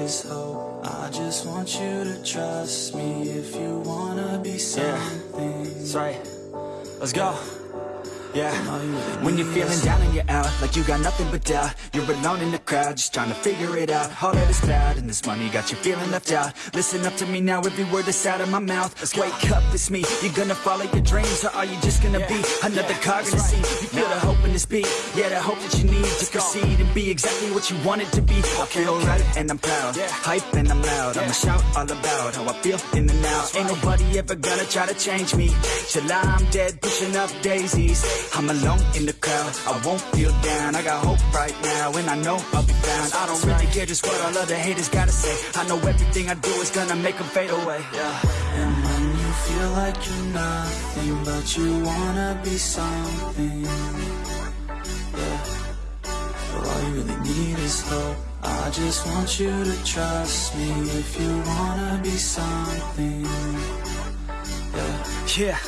is hope. I just want you to trust me if you wanna be something. That's right. Let's go. Yeah. When you're feeling down and you're out, like you got nothing but doubt. You're alone in the crowd, just trying to figure it out. All that is bad, and this money got you feeling left out. Listen up to me now, every word that's out of my mouth. Wake up, it's me. You're gonna follow your dreams, or are you just gonna be another cog in the scene? You feel the hope in this beat, yeah, the hope that you need to proceed and be exactly what you wanted to be. I feel right, and I'm proud. Hype and I'm loud. I'ma shout all about how I feel in the now. Ain't nobody ever gonna try to change me. Till I'm dead, pushing up daisies. I'm alone in the crowd. I won't feel down. I got hope right now, and I know I'll be found. I don't really care just what all other haters gotta say. I know everything I do is gonna make them fade away. Yeah. And when you feel like you're nothing but you wanna be something. Yeah. Well, all you really need is hope. I just want you to trust me if you wanna be something. Yeah. Yeah.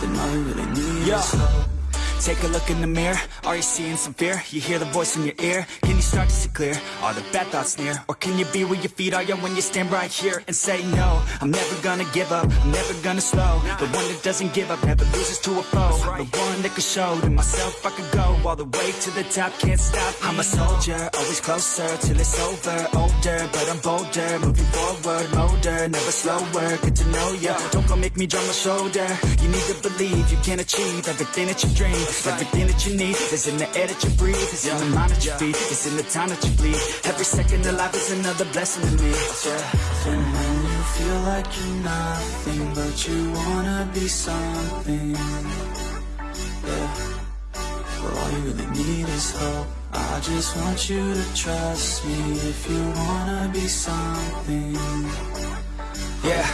Then all you really need Yeah. is hope. Take a look in the mirror, are you seeing some fear? You hear the voice in your ear, can you start to see clear? Are the bad thoughts near? Or can you be where your feet are, yeah, when you stand right here and say no I'm never gonna give up, I'm never gonna slow. The one that doesn't give up, never loses to a foe. The one that can show to myself I could go. All the way to the top, can't stop. Me. I'm a soldier, always closer till it's over. Older, but I'm bolder, moving forward Motor, never slower, good to know ya. Don't go make me drop my shoulder. You need to believe you can achieve everything that you dream Everything that you need is in the air that you breathe It's in the mind that you feed, it's in the time that you bleed Every second of life is another blessing to me yeah. And when you feel like you're nothing but you wanna be something. Yeah. Well, all you really need is hope. I just want you to trust me if you wanna be something. Yeah,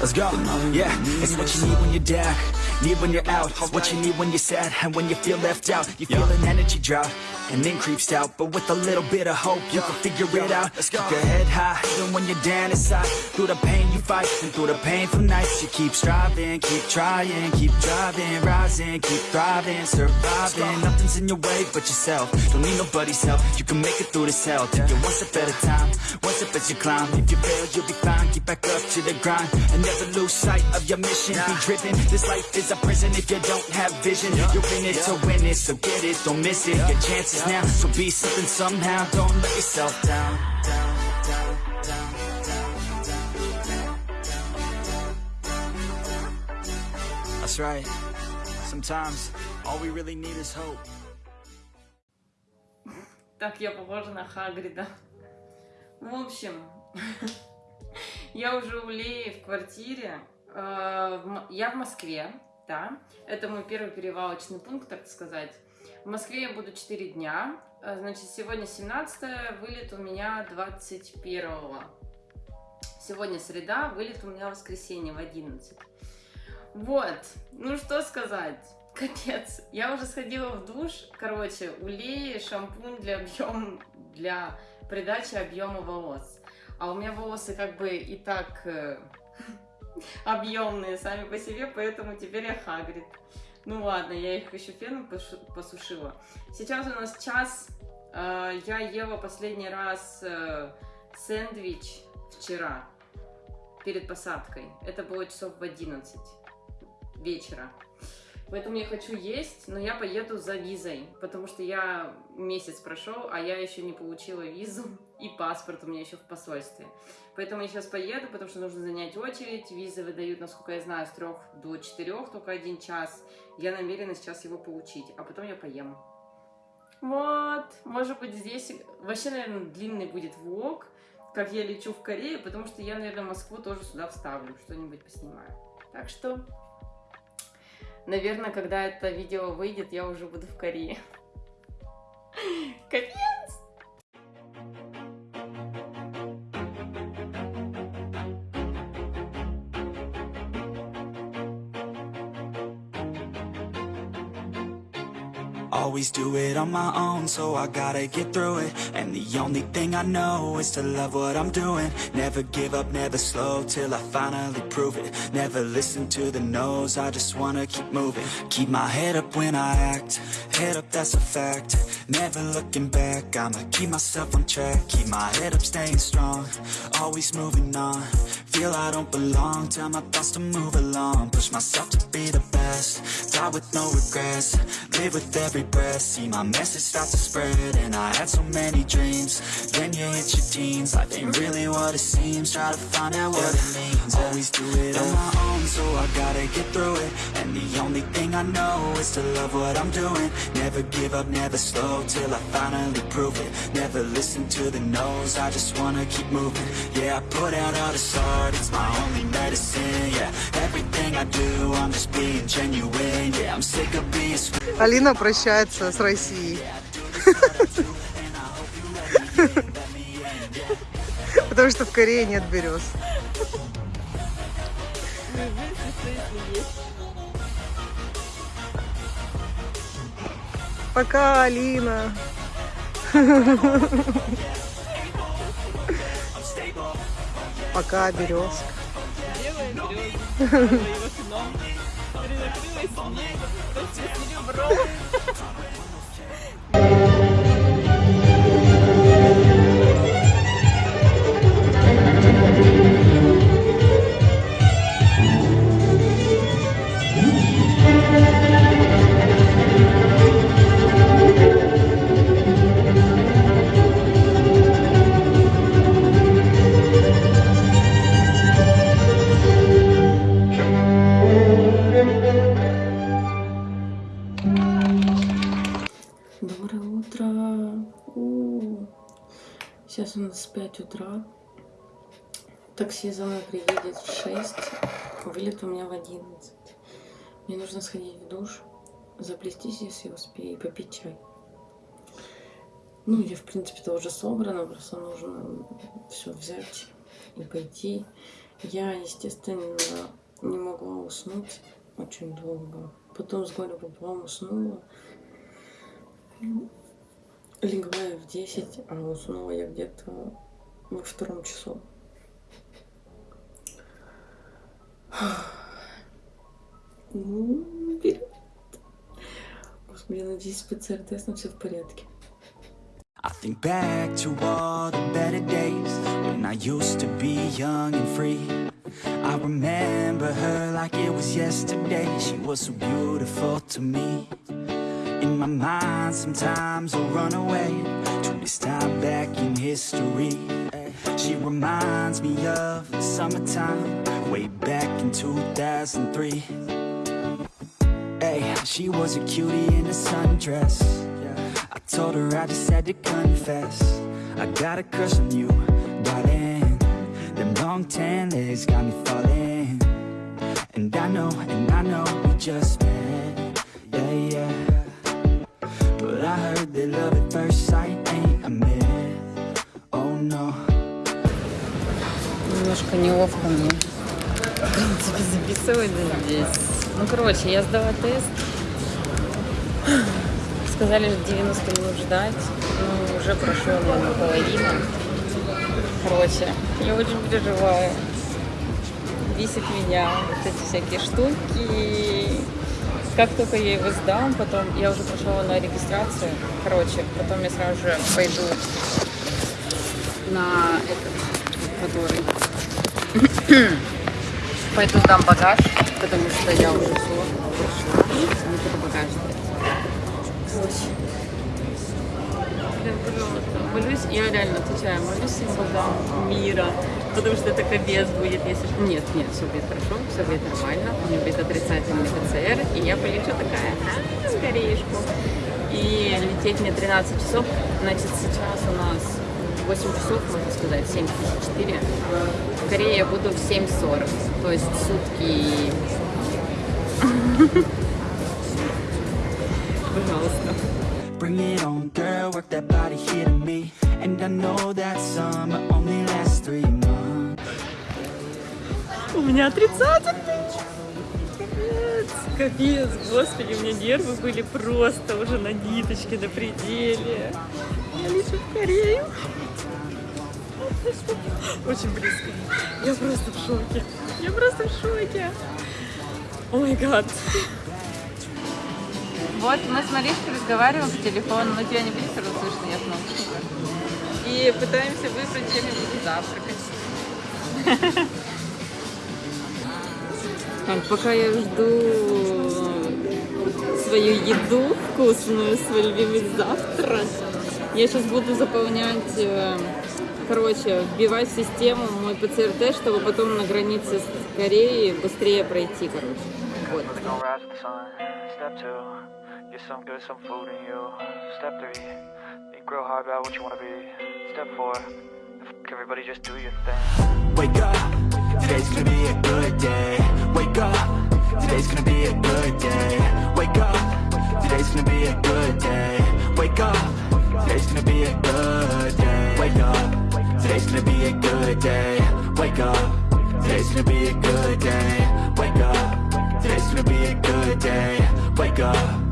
let's go. Yeah, it's what you need when you're down, need when you're out. It's what you need when you're sad and when you feel left out. You feel an energy drop and then creeps out, but with a little bit of hope, you can figure it out. let's Keep your head high, even when you're down inside. Through the pain you fight, and through the painful nights, you keep striving, keep trying, keep driving, rising, keep thriving, surviving. Nothing's in your way but yourself. Don't need nobody's help. You can make it through this hell. Take it one step at a time, one step as you climb. If you fail, you'll be fine. Get back up to the grind and never lose sight of your mission. Be driven. This life is a prison if you don't have vision. You're in it to win it, so get it, don't miss it. Your chances now, so be something somehow. Don't let yourself down, down, down, That's right. Sometimes all we really need is hope. Так я похожа на Хагрида. В общем, я уже у Леи в квартире. Э, Я в Москве, да. Это мой первый перевалочный пункт, так сказать. В Москве я буду 4 дня. Э, Значит, сегодня 17 вылет у меня 21 Сегодня среда, вылет у меня воскресенье в 11. Вот, ну что сказать. Капец, я уже сходила в душ. Короче, у Леи шампунь для объем, для придачи объема волос. А у меня волосы как бы и так объемные сами по себе, поэтому теперь я Хагрид. Ну ладно, я их еще феном посушила. Сейчас у нас час. Э, Я ела последний раз э, сэндвич вчера перед посадкой. Это было часов в 11 вечера. Поэтому я хочу есть, но я поеду за визой, потому что я месяц прошел, а я еще не получила визу, и паспорт у меня еще в посольстве. Поэтому я сейчас поеду, потому что нужно занять очередь. Визы выдают, насколько я знаю, с трех до четырех, только один час. Я намерена сейчас его получить, а потом я поем. Вот, может быть здесь вообще, наверное, длинный будет влог, как я лечу в Корею, потому что я, наверное, Москву тоже сюда вставлю, что-нибудь поснимаю. Так что Наверное, когда это видео выйдет, я уже буду в Корее. Капец! Do it on my own, so I gotta get through it. And the only thing I know is to love what I'm doing. Never give up, never slow till I finally prove it. Never listen to the no's, I just wanna keep moving. Keep my head up when I act, head up, that's a fact. Never looking back, I'ma keep myself on track. Keep my head up, staying strong, always moving on. Feel I don't belong, tell my thoughts to move along. Push myself to be the best, die with no regrets. Live with every breath, see my message start to spread. And I had so many dreams, then you hit your teens. Life ain't really what it seems, try to find out what it means. Always do it on my own, so I gotta get through it. And the only thing I know is to love what I'm doing. Never give up, never slow till I finally prove it. Never listen to the no's, I just wanna keep moving. Yeah, I put out all this art, it's my only medicine. Yeah, everything I do, I'm just being genuine. Yeah, I'm sick of being screwed. Алина прощается С Россией. Потому что в Корее нет берез. Пока, Алина. Пока, березка. Доброе Сейчас у нас 5 утра. Такси за мной приедет в 6. Вылет у меня в 11. Мне нужно сходить в душ, заплестись, если успею, и попить чай. Ну, я, в принципе-то уже собрана, просто нужно все взять и пойти. Я, естественно, не могла уснуть очень долго. Потом с горя пополам уснула. Легла я в 10, а уснула я где-то во втором часу. Ну, вперед. Господи, я надеюсь, ПЦР-тест на все в порядке. I think back to all the better days when I used to be young and free. I remember her like it was yesterday. She was so beautiful to me. In my mind, sometimes I run away to this time back in history. She reminds me of the summertime, way back in 2003. Hey, she was a cutie in a sundress. I told her I just had to confess. I got a crush on you, darling. Them long tan legs got me falling. And I know, and I know we just met. Yeah, yeah. I heard that love at first sight ain't a myth. Oh no. Немножко неловко мне. В принципе, здесь. Ну, короче, я сдала тест. Сказали, что 90 минут ждать. Ну, уже прошло, наверное, половина. Короче, я очень переживаю. Бесит меня вот эти всякие штуки. Как только я его сдам, потом я уже прошла на регистрацию. Короче, потом я сразу же пойду на этот, который Пойду дам багаж, потому что я уже все. Не буду багаж дать. Короче. Молюсь, я реально отвечаю, молюсь всем богам мира, потому что это капец будет, если... Нет, нет, все будет хорошо, все будет нормально, у меня будет отрицательный ПЦР, и я полечу такая, а, скорейшку. И лететь мне 13 часов, значит, сейчас у нас 8 часов, можно сказать, 7.54. В Корее я буду в 7.40, то есть сутки... Пожалуйста. Bring it on, girl, work that body here me. And I know that summer only lasts three months. У меня отрицательный. Капец. Капец, господи, у меня нервы были просто уже на ниточке, на пределе. Я лечу в Корею. Очень близко. Я просто в шоке. Я просто в шоке. О май гад. Вот, мы с Маришкой разговариваем по телефону, но тебя не будет сразу слышно, я в наушниках. И пытаемся выбрать, чем я буду завтракать. Так, пока я жду свою еду вкусную, свой любимый завтрак, я сейчас буду заполнять, э, короче, вбивать в систему мой ПЦР-тест, чтобы потом на границе с Кореей быстрее пройти, короче. Вот. Get some good, some food in you. Step three, think real hard about what you wanna be. Step four, everybody just do your thing. Wake up, today's gonna be a good day. Wake up, today's gonna be a good day. Wake up, today's gonna be a good day. Wake up, today's gonna be a good day. Wake up, today's gonna be a good day. Wake up, today's gonna be a good day. Wake up, today's gonna be a good day. Wake up,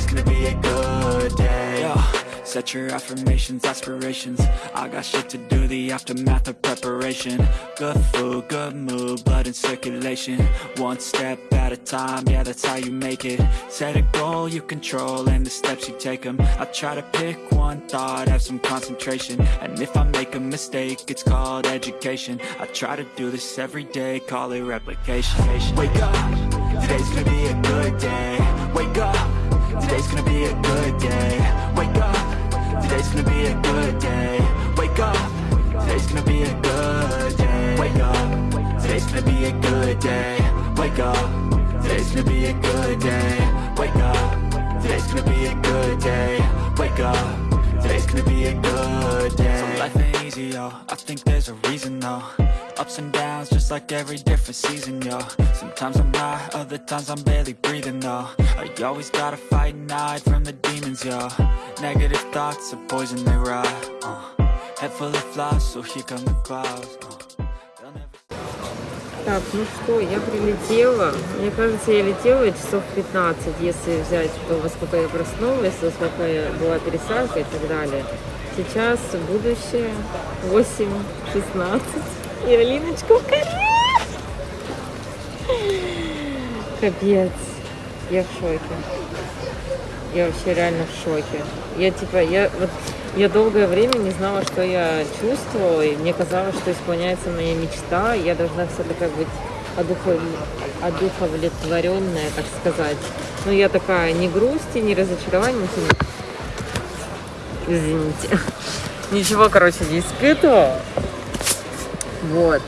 today's gonna be a good day. Yo. Set your affirmations, aspirations. I got shit to do, the aftermath of preparation. Good food, good mood, blood in circulation. One step at a time, yeah that's how you make it. Set a goal you control and the steps you take them I try to pick one thought, have some concentration. And if I make a mistake, it's called education. I try to do this every day, call it replication. Wake up, today's gonna be a good day a good day Wake up Today's gonna be a good day. Wake up. Today's gonna be a good day. Wake up. Today's gonna be a good day. Wake up. Today's gonna be a good day. Wake up. Today's gonna be a good day. Wake up. Today's gonna be a good day. So life ain't easy, yo. I think there's a reason, though. Ups and downs, just like every different season, yo. Sometimes I'm high, other times I'm barely breathing, though. I always gotta fight and hide from the demons, yo. Negative thoughts are poison, they rot. Uh. Head full of flies, so here come the clouds. Uh. Так, ну что, я прилетела. Мне кажется, я летела часов 15, если взять то, во сколько я проснулась, во сколько я была пересадка и так далее. Сейчас будущее 8.16. И Алиночка в Корее. Капец. Я в шоке. Я вообще реально в шоке. Я типа, я вот я долгое время не знала, что я чувствовала, и мне казалось, что исполняется моя мечта, и я должна вся такая быть одухов... одуховлетворенная, так сказать. Но я такая ни грусти, ни разочарования, не... Извините. Ничего, короче, не испытывала. Вот.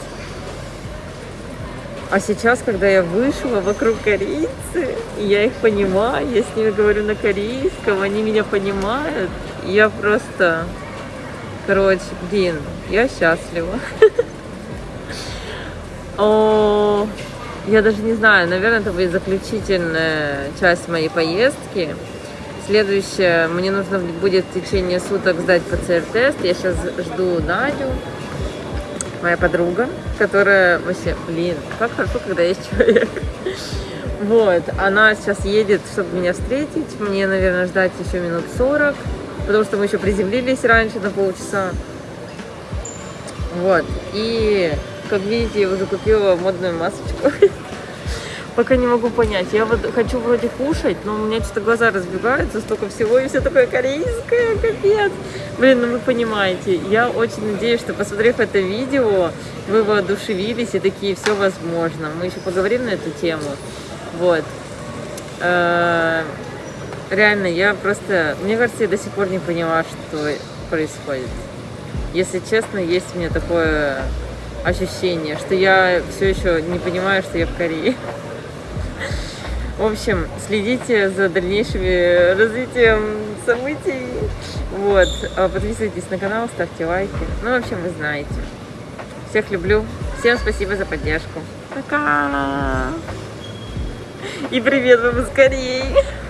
А сейчас, когда я вышла вокруг корейцы, я их понимаю, я с ними говорю на корейском, они меня понимают, я просто, короче, блин, я счастлива. Я даже не знаю, наверное, это будет заключительная часть моей поездки. Следующее, мне нужно будет в течение суток сдать ПЦР-тест. Я сейчас жду Надю, моя подруга, которая вообще, блин, как хорошо, когда есть человек. Вот, она сейчас едет, чтобы меня встретить. Мне, наверное, ждать еще минут 40, потому что мы еще приземлились раньше на полчаса. Вот, и, как видите, я уже купила модную масочку. Пока не могу понять. Я вот хочу вроде кушать, но у меня что-то глаза разбегаются, столько всего, и все такое корейское, капец. Блин, ну вы понимаете, я очень надеюсь, что посмотрев это видео, вы воодушевились и такие, все возможно. Мы еще поговорим на эту тему. Вот. Э, Реально, я просто, мне кажется, я до сих пор не поняла, что происходит. Если честно, есть у меня такое ощущение, что я все еще не понимаю, что я в Корее. В общем, следите за дальнейшими развитием событий. Вот. А Подписывайтесь на канал, ставьте лайки. Ну, в общем, вы знаете. Всех люблю. Всем спасибо за поддержку. Пока! И привет вам из Кореи!